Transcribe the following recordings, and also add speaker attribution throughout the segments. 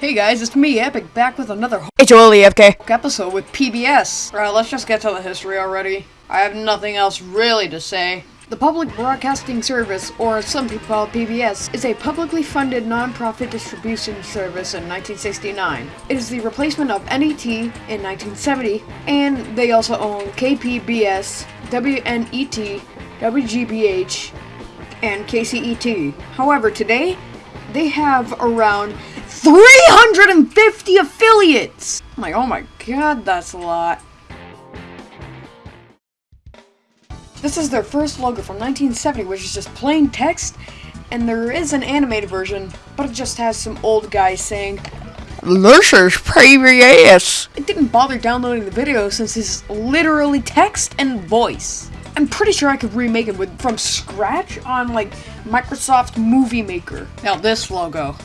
Speaker 1: Hey guys, it's me, Epic, back with another
Speaker 2: It's Oli FK.
Speaker 1: episode with PBS. Alright, let's just get to the history already. I have nothing else really to say. The Public Broadcasting Service, or some people call it PBS, is a publicly funded non-profit distribution service in 1969. It is the replacement of NET in 1970, and they also own KPBS, WNET, WGBH, and KCET. However, today, they have around 350 affiliates! I'm like, oh my god, that's a lot. This is their first logo from 1970, which is just plain text, and there is an animated version, but it just has some old guy saying,
Speaker 2: is PBS.
Speaker 1: I didn't bother downloading the video since it's literally text and voice. I'm pretty sure I could remake it with from scratch on like Microsoft Movie Maker. Now this logo,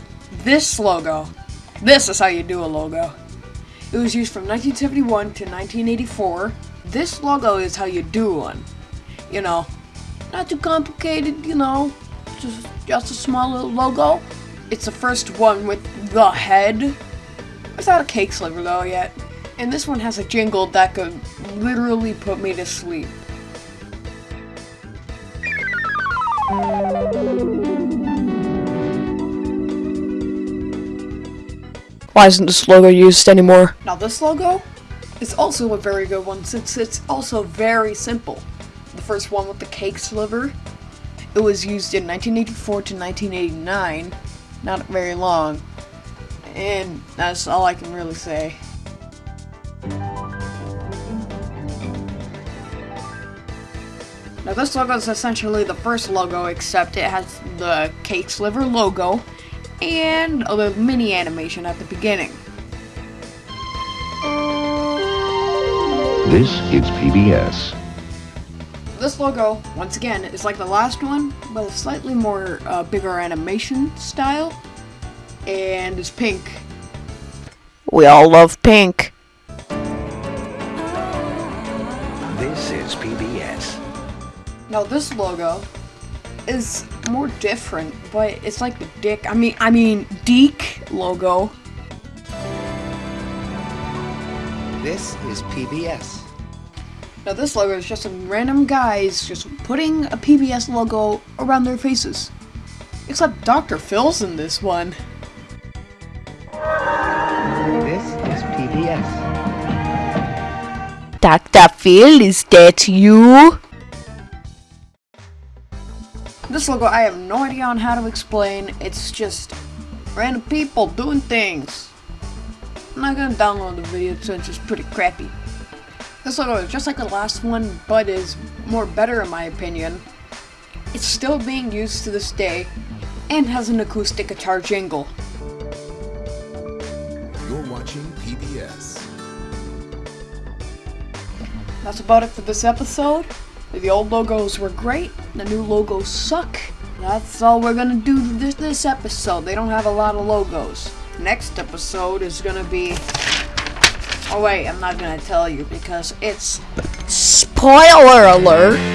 Speaker 1: this logo, this is how you do a logo. It was used from 1971 to 1984. This logo is how you do one. You know, not too complicated. You know, just just a small little logo. It's the first one with the head. Without a cake sliver though yet. And this one has a jingle that could literally put me to sleep.
Speaker 2: Why isn't this logo used anymore?
Speaker 1: Now this logo is also a very good one since it's also very simple. The first one with the cake sliver. It was used in 1984 to 1989. Not very long. And that's all I can really say. Now this logo is essentially the first logo except it has the cake sliver logo and a little mini animation at the beginning.
Speaker 3: This is PBS.
Speaker 1: This logo, once again, is like the last one, but a slightly more uh, bigger animation style, and is pink.
Speaker 2: We all love pink.
Speaker 3: This is PBS.
Speaker 1: Now this logo is more different, but it's like the dick. I mean, I mean, Deke logo.
Speaker 4: This is PBS.
Speaker 1: Now this logo is just some random guys just putting a PBS logo around their faces. Except Dr. Phil's in this one.
Speaker 4: This is PBS.
Speaker 2: Dr. Phil, is that you?
Speaker 1: This logo, I have no idea on how to explain. It's just random people doing things. I'm not gonna download the video since it's pretty crappy. This logo is just like the last one, but is more better in my opinion. It's still being used to this day, and has an acoustic guitar jingle.
Speaker 5: You're watching PBS.
Speaker 1: That's about it for this episode. The old logos were great, the new logos suck. That's all we're gonna do this this episode. They don't have a lot of logos. Next episode is gonna be Oh wait, I'm not gonna tell you because it's
Speaker 2: Spoiler alert.